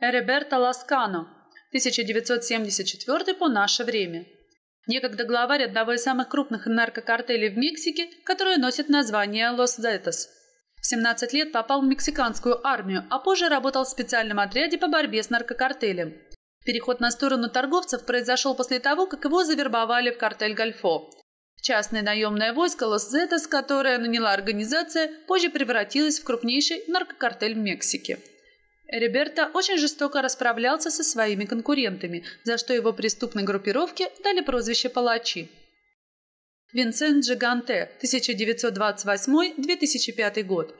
Эреберто Ласкано, 1974 по наше время. Некогда главарь одного из самых крупных наркокартелей в Мексике, который носит название Лос Зетос. В 17 лет попал в мексиканскую армию, а позже работал в специальном отряде по борьбе с наркокартелем. Переход на сторону торговцев произошел после того, как его завербовали в картель Гольфо. Частное наемное войско Лос-Зетос, которое наняла организация, позже превратилось в крупнейший наркокартель в Мексике. Риберто очень жестоко расправлялся со своими конкурентами, за что его преступной группировке дали прозвище «палачи». Винсент Джиганте, 1928-2005 год.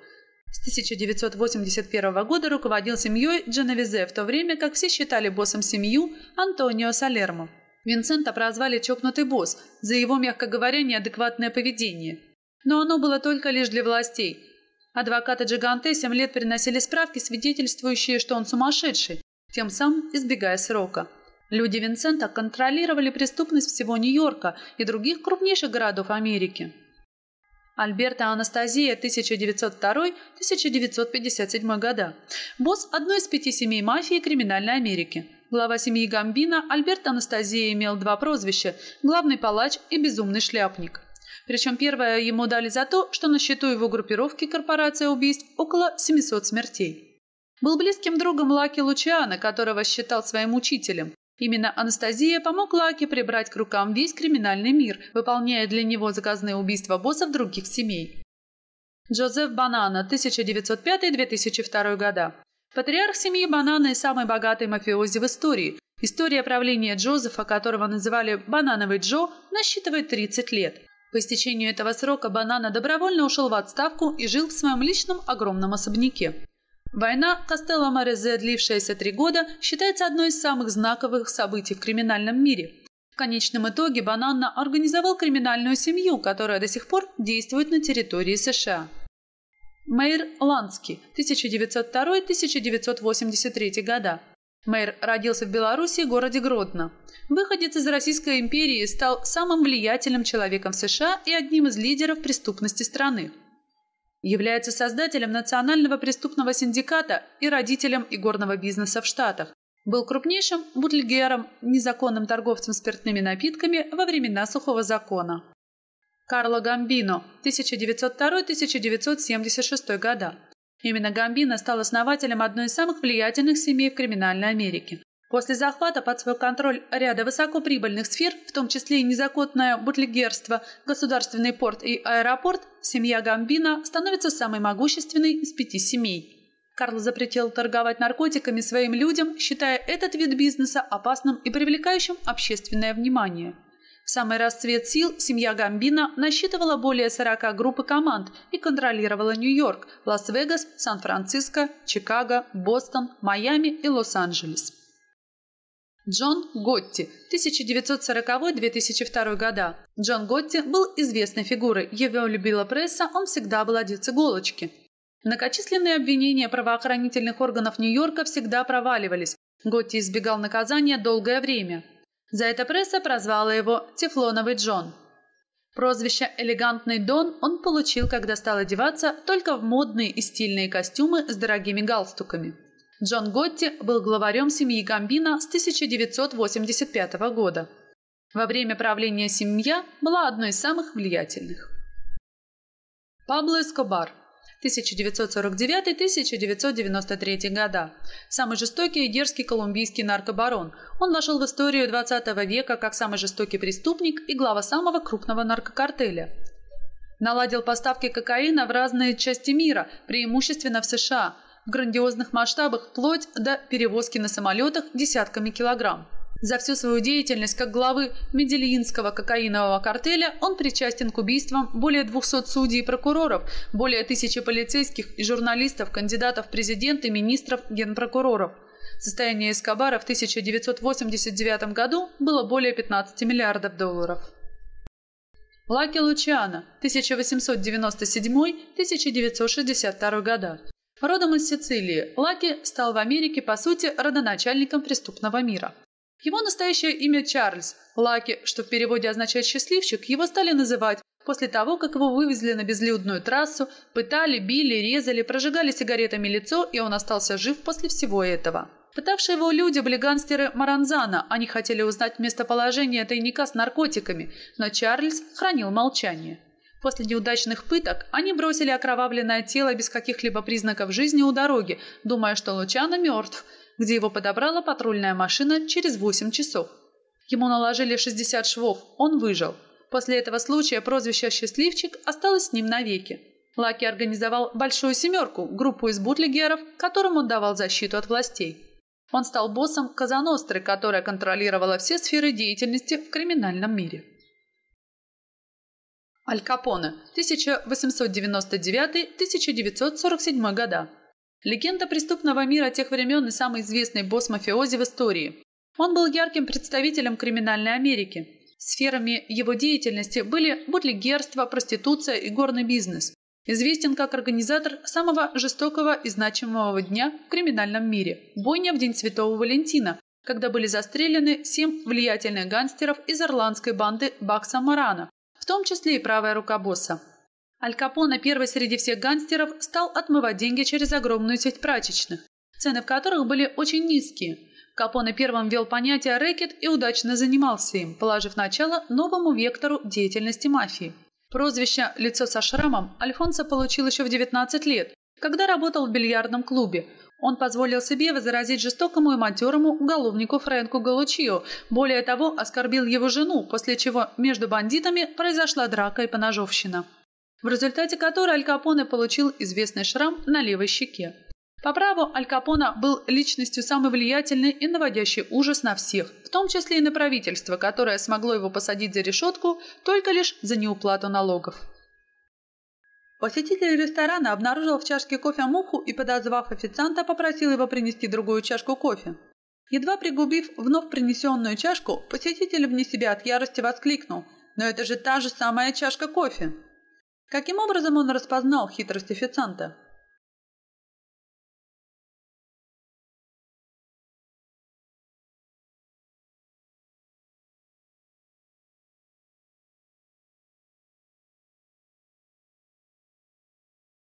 С 1981 года руководил семьей Дженовизе, в то время как все считали боссом семью Антонио Салермо. Винсента прозвали «чокнутый босс» за его, мягко говоря, неадекватное поведение. Но оно было только лишь для властей. Адвокаты Джиганте семь лет приносили справки, свидетельствующие, что он сумасшедший, тем самым избегая срока. Люди Винсента контролировали преступность всего Нью-Йорка и других крупнейших городов Америки. Альберта Анастазия, 1902-1957 года. Босс одной из пяти семей мафии криминальной Америки. Глава семьи Гамбина Альберт Анастазия имел два прозвища – главный палач и безумный шляпник. Причем первое ему дали за то, что на счету его группировки корпорация убийств около 700 смертей. Был близким другом Лаки Лучиана, которого считал своим учителем. Именно Анастазия помог Лаки прибрать к рукам весь криминальный мир, выполняя для него заказные убийства боссов других семей. Джозеф Банана, 1905-2002 года. Патриарх семьи Банана и самый богатый мафиози в истории. История правления Джозефа, которого называли «Банановый Джо», насчитывает 30 лет. По истечению этого срока Банана добровольно ушел в отставку и жил в своем личном огромном особняке. Война Костелло Морезе, длившаяся три года, считается одной из самых знаковых событий в криминальном мире. В конечном итоге Банана организовал криминальную семью, которая до сих пор действует на территории США. Мэйр Ланский, 1902-1983 года. Мэйр родился в Беларуси, городе Гродно. Выходец из Российской империи стал самым влиятельным человеком в США и одним из лидеров преступности страны. Является создателем Национального преступного синдиката и родителем игорного бизнеса в Штатах. Был крупнейшим бутльгером, незаконным торговцем спиртными напитками во времена сухого закона. Карло Гамбино, 1902-1976 года. Именно Гамбино стал основателем одной из самых влиятельных семей в криминальной Америке. После захвата под свой контроль ряда высокоприбыльных сфер, в том числе и незаконное бутлегерство, государственный порт и аэропорт, семья Гамбино становится самой могущественной из пяти семей. Карл запретил торговать наркотиками своим людям, считая этот вид бизнеса опасным и привлекающим общественное внимание. В самый расцвет сил семья Гамбино насчитывала более 40 групп и команд и контролировала Нью-Йорк, Лас-Вегас, Сан-Франциско, Чикаго, Бостон, Майами и Лос-Анджелес. Джон Готти, 1940-2002 года. Джон Готти был известной фигурой, его любила пресса, он всегда был одет с иголочки. Многочисленные обвинения правоохранительных органов Нью-Йорка всегда проваливались. Готти избегал наказания долгое время. За это пресса прозвала его «Тефлоновый Джон». Прозвище «Элегантный Дон» он получил, когда стал одеваться только в модные и стильные костюмы с дорогими галстуками. Джон Готти был главарем семьи Гамбина с 1985 года. Во время правления семья была одной из самых влиятельных. Пабло Эскобар 1949-1993 года. Самый жестокий и дерзкий колумбийский наркобарон. Он вошел в историю 20 века как самый жестокий преступник и глава самого крупного наркокартеля. Наладил поставки кокаина в разные части мира, преимущественно в США, в грандиозных масштабах вплоть до перевозки на самолетах десятками килограмм. За всю свою деятельность как главы Медельинского кокаинового картеля он причастен к убийствам более 200 судей и прокуроров, более тысячи полицейских и журналистов, кандидатов в президенты, министров, генпрокуроров. Состояние Эскобара в 1989 году было более 15 миллиардов долларов. Лаки Лучиано, 1897-1962 года. Родом из Сицилии, Лаки стал в Америке, по сути, родоначальником преступного мира. Его настоящее имя Чарльз. Лаки, что в переводе означает «счастливчик», его стали называть после того, как его вывезли на безлюдную трассу, пытали, били, резали, прожигали сигаретами лицо, и он остался жив после всего этого. Пытавшие его люди были гангстеры Маранзана. Они хотели узнать местоположение тайника с наркотиками, но Чарльз хранил молчание. После неудачных пыток они бросили окровавленное тело без каких-либо признаков жизни у дороги, думая, что Лучано мертв, где его подобрала патрульная машина через 8 часов. Ему наложили 60 швов, он выжил. После этого случая прозвище «Счастливчик» осталось с ним навеки. Лаки организовал «Большую семерку» – группу из бутлегеров, которым он давал защиту от властей. Он стал боссом Казаностры, которая контролировала все сферы деятельности в криминальном мире. Аль Капоне, 1899-1947 года. Легенда преступного мира тех времен и самый известный босс мафиози в истории. Он был ярким представителем криминальной Америки. Сферами его деятельности были бутлегерство, проституция и горный бизнес. Известен как организатор самого жестокого и значимого дня в криминальном мире – бойня в День Святого Валентина, когда были застрелены семь влиятельных гангстеров из ирландской банды Бакса Марана, в том числе и правая рука босса. Аль Капоне, первый среди всех гангстеров, стал отмывать деньги через огромную сеть прачечных, цены в которых были очень низкие. Капоне первым ввел понятие рэкет и удачно занимался им, положив начало новому вектору деятельности мафии. Прозвище «Лицо со шрамом» Альфонсо получил еще в 19 лет, когда работал в бильярдном клубе. Он позволил себе возразить жестокому и матерому уголовнику Фрэнку Галучио. Более того, оскорбил его жену, после чего между бандитами произошла драка и поножовщина в результате которой Аль Капоне получил известный шрам на левой щеке. По праву Аль Капоне был личностью самой влиятельной и наводящей ужас на всех, в том числе и на правительство, которое смогло его посадить за решетку только лишь за неуплату налогов. Посетитель ресторана обнаружил в чашке кофе муху и, подозвав официанта, попросил его принести другую чашку кофе. Едва пригубив вновь принесенную чашку, посетитель вне себя от ярости воскликнул «Но это же та же самая чашка кофе!» Каким образом он распознал хитрость официанта?